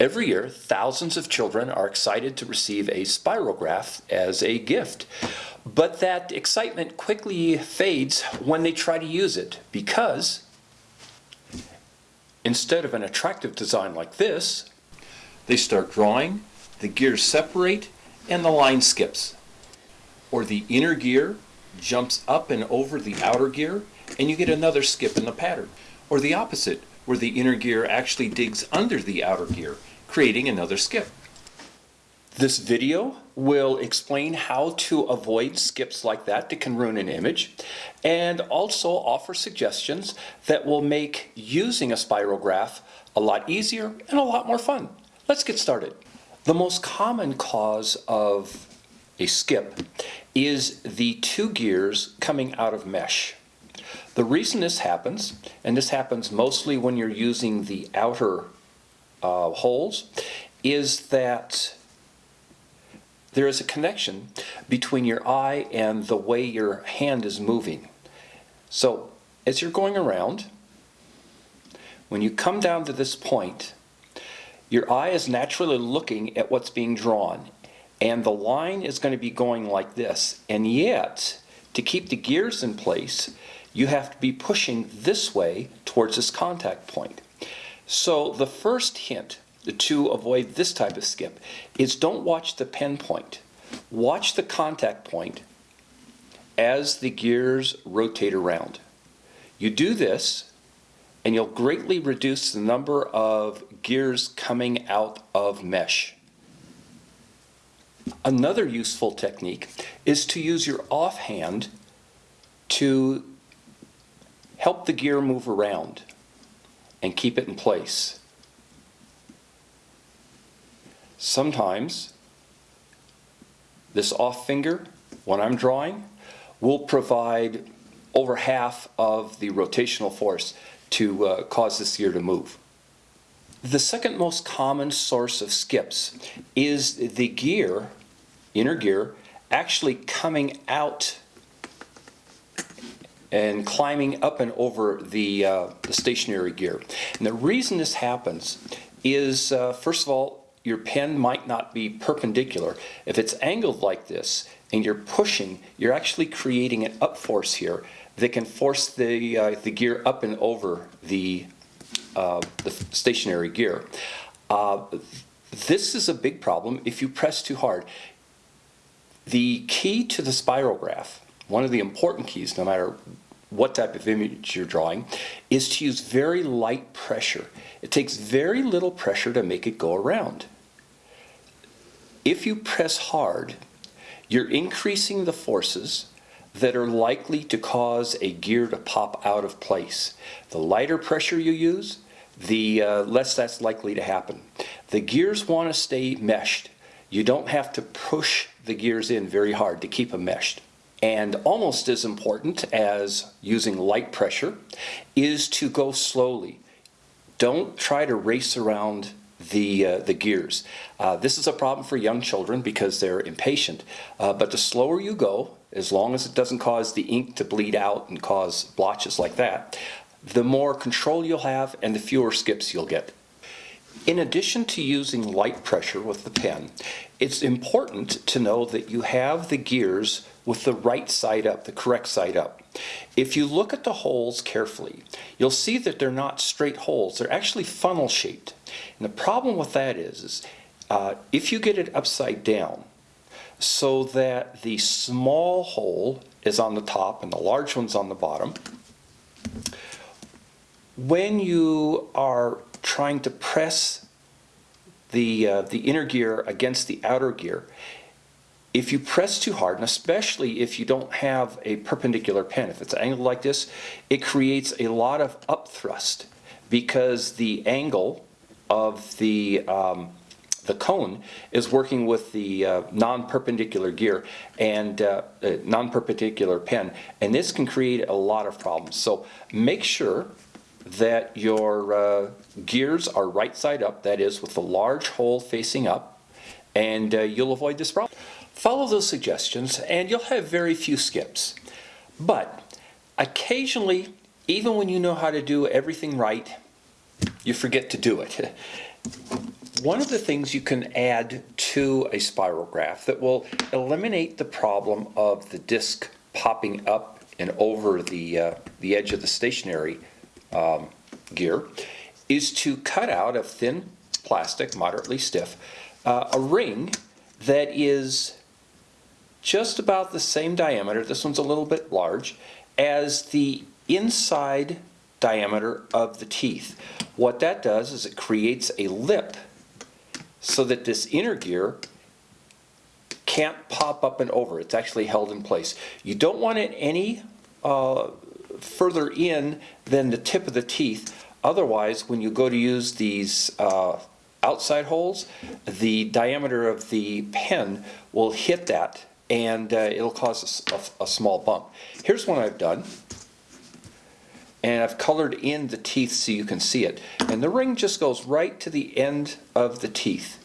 Every year, thousands of children are excited to receive a spirograph as a gift. But that excitement quickly fades when they try to use it because instead of an attractive design like this, they start drawing, the gears separate, and the line skips. Or the inner gear jumps up and over the outer gear, and you get another skip in the pattern. Or the opposite, where the inner gear actually digs under the outer gear creating another skip. This video will explain how to avoid skips like that that can ruin an image and also offer suggestions that will make using a spirograph a lot easier and a lot more fun. Let's get started. The most common cause of a skip is the two gears coming out of mesh. The reason this happens, and this happens mostly when you're using the outer uh, holes is that there is a connection between your eye and the way your hand is moving. So as you're going around, when you come down to this point, your eye is naturally looking at what's being drawn and the line is going to be going like this and yet to keep the gears in place you have to be pushing this way towards this contact point. So the first hint to avoid this type of skip is don't watch the pen point. Watch the contact point as the gears rotate around. You do this and you'll greatly reduce the number of gears coming out of mesh. Another useful technique is to use your offhand to help the gear move around and keep it in place. Sometimes this off finger, when I'm drawing, will provide over half of the rotational force to uh, cause this gear to move. The second most common source of skips is the gear, inner gear, actually coming out and climbing up and over the, uh, the stationary gear. And the reason this happens is, uh, first of all, your pen might not be perpendicular. If it's angled like this and you're pushing, you're actually creating an up force here that can force the, uh, the gear up and over the, uh, the stationary gear. Uh, this is a big problem if you press too hard. The key to the spirograph one of the important keys, no matter what type of image you're drawing, is to use very light pressure. It takes very little pressure to make it go around. If you press hard, you're increasing the forces that are likely to cause a gear to pop out of place. The lighter pressure you use, the uh, less that's likely to happen. The gears want to stay meshed. You don't have to push the gears in very hard to keep them meshed. And almost as important as using light pressure is to go slowly. Don't try to race around the, uh, the gears. Uh, this is a problem for young children because they're impatient. Uh, but the slower you go, as long as it doesn't cause the ink to bleed out and cause blotches like that, the more control you'll have and the fewer skips you'll get. In addition to using light pressure with the pen, it's important to know that you have the gears with the right side up, the correct side up. If you look at the holes carefully, you'll see that they're not straight holes. They're actually funnel shaped. And the problem with that is, is uh, if you get it upside down, so that the small hole is on the top and the large one's on the bottom, when you are trying to press the, uh, the inner gear against the outer gear, if you press too hard, and especially if you don't have a perpendicular pen, if it's angled like this, it creates a lot of upthrust because the angle of the um, the cone is working with the uh, non-perpendicular gear and uh, uh, non-perpendicular pen and this can create a lot of problems. So make sure that your uh, gears are right side up that is with the large hole facing up and uh, you'll avoid this problem Follow those suggestions and you'll have very few skips. But occasionally, even when you know how to do everything right, you forget to do it. one of the things you can add to a spirograph that will eliminate the problem of the disc popping up and over the, uh, the edge of the stationary um, gear is to cut out of thin plastic, moderately stiff, uh, a ring that is just about the same diameter, this one's a little bit large, as the inside diameter of the teeth. What that does is it creates a lip so that this inner gear can't pop up and over. It's actually held in place. You don't want it any uh, further in than the tip of the teeth. Otherwise, when you go to use these uh, outside holes, the diameter of the pen will hit that and uh, it'll cause a, a, a small bump. Here's one I've done and I've colored in the teeth so you can see it. And the ring just goes right to the end of the teeth.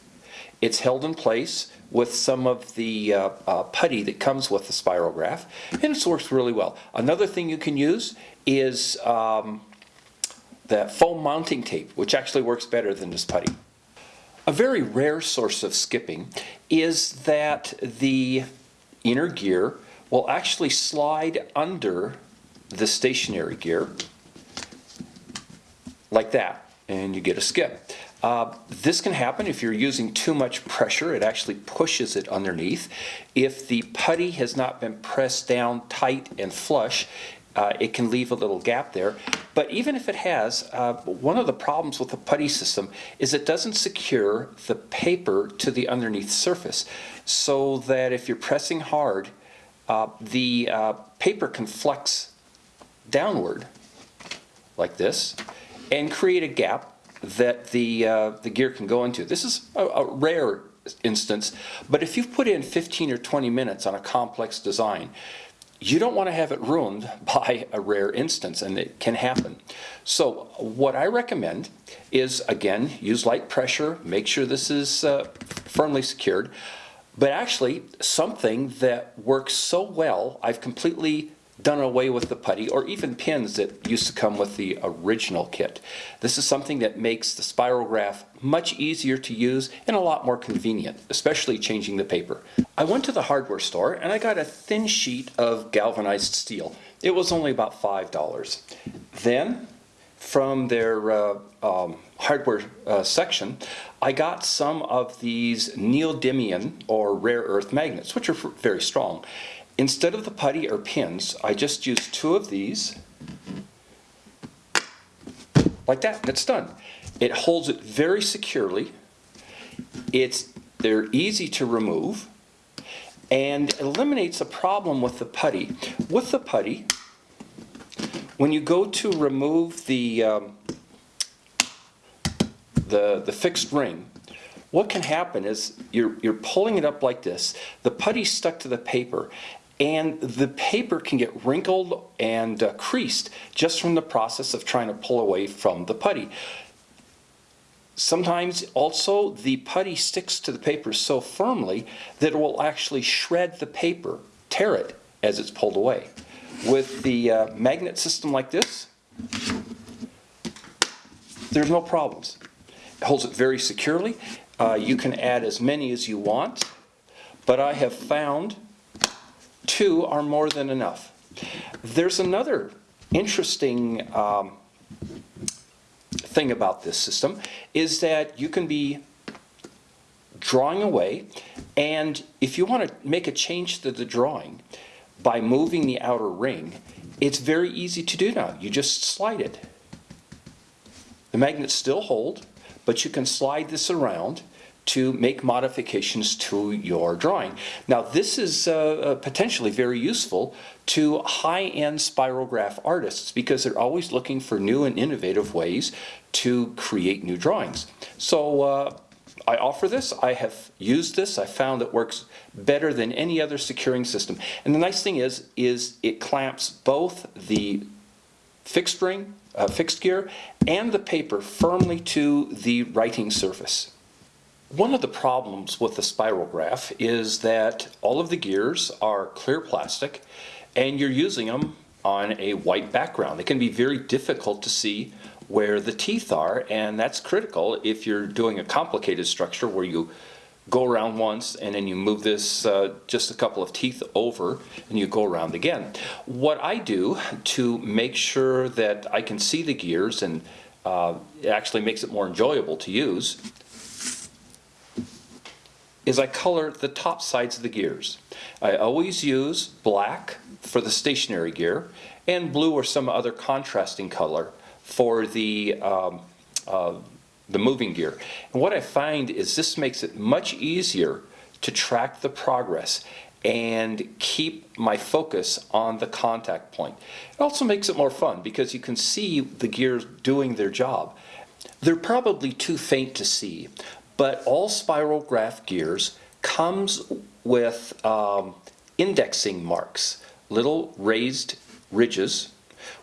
It's held in place with some of the uh, uh, putty that comes with the spirograph, and it works really well. Another thing you can use is um, the foam mounting tape, which actually works better than this putty. A very rare source of skipping is that the inner gear will actually slide under the stationary gear like that and you get a skip. Uh, this can happen if you're using too much pressure. It actually pushes it underneath. If the putty has not been pressed down tight and flush, uh, it can leave a little gap there. But even if it has, uh, one of the problems with the putty system is it doesn't secure the paper to the underneath surface. So that if you're pressing hard, uh, the uh, paper can flex downward like this and create a gap that the, uh, the gear can go into. This is a, a, rare instance, but if you've put in 15 or 20 minutes on a complex design, you don't want to have it ruined by a rare instance, and it can happen. So what I recommend is, again, use light pressure, make sure this is uh, firmly secured, but actually something that works so well, I've completely done away with the putty or even pins that used to come with the original kit. This is something that makes the spirograph much easier to use and a lot more convenient, especially changing the paper. I went to the hardware store and I got a thin sheet of galvanized steel. It was only about $5. Then from their uh, um, hardware uh, section, I got some of these neodymium or rare earth magnets, which are very strong. Instead of the putty or pins, I just use two of these, like that, it's done. It holds it very securely. It's, they're easy to remove and eliminates a problem with the putty. With the putty, when you go to remove the, um, the, the fixed ring, what can happen is you're, you're pulling it up like this. The putty's stuck to the paper and the paper can get wrinkled and uh, creased just from the process of trying to pull away from the putty. Sometimes also the putty sticks to the paper so firmly that it will actually shred the paper, tear it as it's pulled away. With the uh, magnet system like this, there's no problems. It holds it very securely. Uh, you can add as many as you want, but I have found two are more than enough. There's another interesting um, thing about this system is that you can be drawing away and if you want to make a change to the drawing by moving the outer ring it's very easy to do now you just slide it the magnets still hold but you can slide this around to make modifications to your drawing. Now this is uh, uh, potentially very useful to high-end spirograph artists because they're always looking for new and innovative ways to create new drawings. So uh, I offer this, I have used this, I found it works better than any other securing system. And the nice thing is, is it clamps both the fixed ring, uh, fixed gear, and the paper firmly to the writing surface. One of the problems with the spirograph is that all of the gears are clear plastic and you're using them on a white background. It can be very difficult to see where the teeth are, and that's critical if you're doing a complicated structure where you go around once and then you move this uh, just a couple of teeth over and you go around again. What I do to make sure that I can see the gears and uh, it actually makes it more enjoyable to use is I color the top sides of the gears. I always use black for the stationary gear and blue or some other contrasting color for the um, uh, the moving gear. And what I find is this makes it much easier to track the progress and keep my focus on the contact point. It also makes it more fun because you can see the gears doing their job. They're probably too faint to see, but all spirograph gears comes with um, indexing marks, little raised ridges,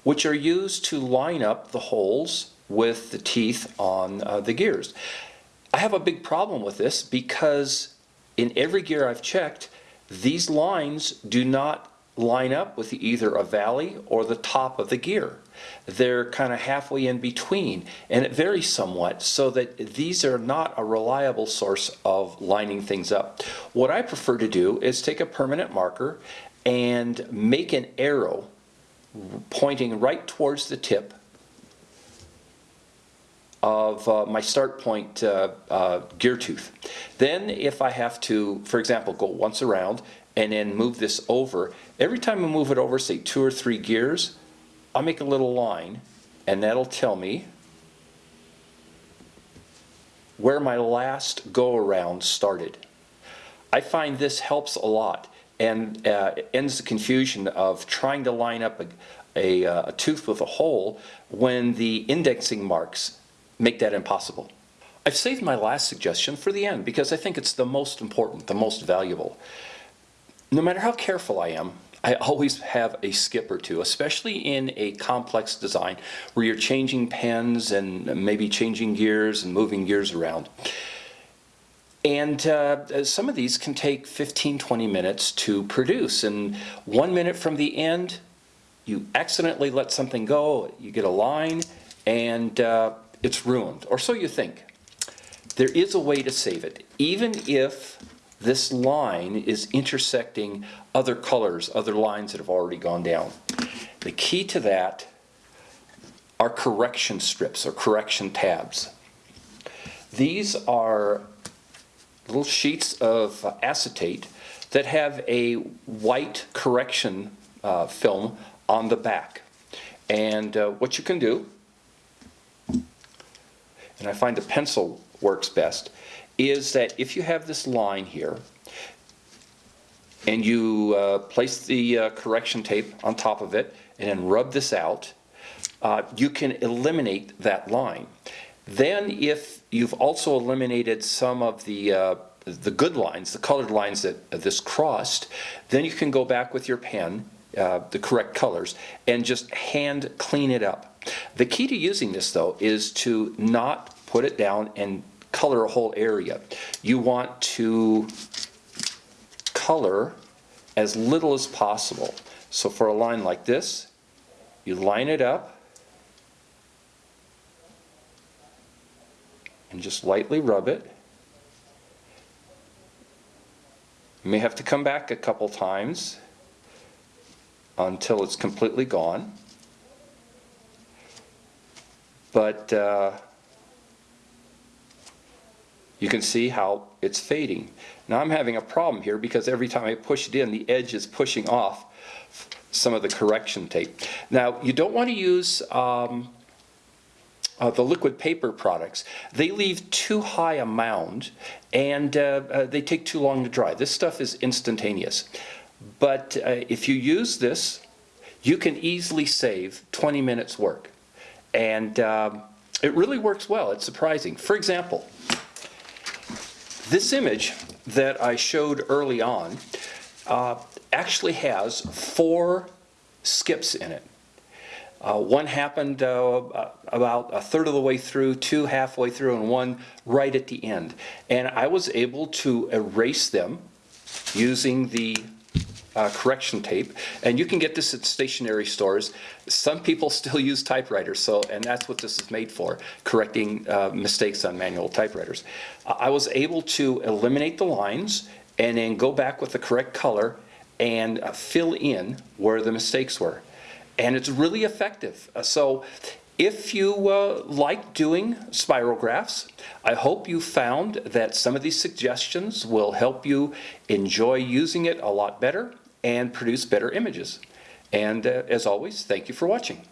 which are used to line up the holes with the teeth on uh, the gears. I have a big problem with this because in every gear I've checked, these lines do not line up with either a valley or the top of the gear. They're kind of halfway in between and it varies somewhat so that these are not a reliable source of lining things up. What I prefer to do is take a permanent marker and make an arrow pointing right towards the tip of uh, my start point uh, uh, gear tooth. Then if I have to, for example, go once around and then move this over, every time I move it over, say two or three gears, I'll make a little line and that'll tell me where my last go around started. I find this helps a lot and uh, ends the confusion of trying to line up a, a, uh, a tooth with a hole when the indexing marks make that impossible. I've saved my last suggestion for the end because I think it's the most important, the most valuable. No matter how careful I am, I always have a skip or two, especially in a complex design where you're changing pens and maybe changing gears and moving gears around. And uh, some of these can take 15, 20 minutes to produce. And one minute from the end, you accidentally let something go, you get a line, and uh, it's ruined, or so you think. There is a way to save it, even if this line is intersecting other colors, other lines that have already gone down. The key to that are correction strips or correction tabs. These are little sheets of acetate that have a white correction uh, film on the back. And uh, what you can do and I find a pencil works best, is that if you have this line here, and you uh, place the uh, correction tape on top of it, and then rub this out, uh, you can eliminate that line. Then if you've also eliminated some of the uh, the good lines, the colored lines that this crossed, then you can go back with your pen, uh, the correct colors, and just hand clean it up. The key to using this though is to not put it down and color a whole area. You want to color as little as possible. So for a line like this, you line it up and just lightly rub it. You may have to come back a couple times until it's completely gone. But uh, you can see how it's fading. Now I'm having a problem here because every time I push it in, the edge is pushing off some of the correction tape. Now you don't want to use um, uh, the liquid paper products. They leave too high a mound and uh, uh, they take too long to dry. This stuff is instantaneous. But uh, if you use this, you can easily save 20 minutes work. And um, it really works well. It's surprising. For example, this image that I showed early on uh, actually has four skips in it. Uh, one happened uh, about a third of the way through, two halfway through, and one right at the end. And I was able to erase them using the uh, correction tape, and you can get this at stationery stores. Some people still use typewriters, so, and that's what this is made for, correcting uh, mistakes on manual typewriters. I was able to eliminate the lines and then go back with the correct color and uh, fill in where the mistakes were. And it's really effective. Uh, So if you uh, like doing spirographs, I hope you found that some of these suggestions will help you enjoy using it a lot better and produce better images. And uh, as always, thank you for watching.